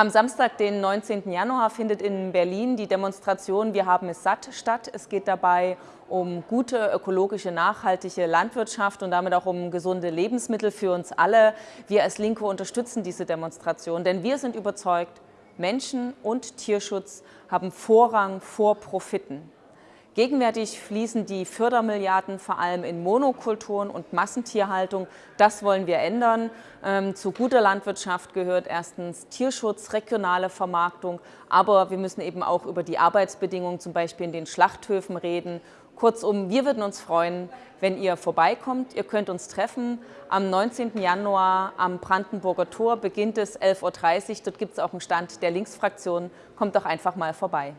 Am Samstag, den 19. Januar, findet in Berlin die Demonstration Wir haben es satt statt. Es geht dabei um gute, ökologische, nachhaltige Landwirtschaft und damit auch um gesunde Lebensmittel für uns alle. Wir als Linke unterstützen diese Demonstration, denn wir sind überzeugt, Menschen und Tierschutz haben Vorrang vor Profiten. Gegenwärtig fließen die Fördermilliarden vor allem in Monokulturen und Massentierhaltung. Das wollen wir ändern. Ähm, zu guter Landwirtschaft gehört erstens Tierschutz, regionale Vermarktung, aber wir müssen eben auch über die Arbeitsbedingungen zum Beispiel in den Schlachthöfen reden. Kurzum, wir würden uns freuen, wenn ihr vorbeikommt. Ihr könnt uns treffen. Am 19. Januar am Brandenburger Tor beginnt es 11.30 Uhr. Dort gibt es auch einen Stand der Linksfraktion. Kommt doch einfach mal vorbei.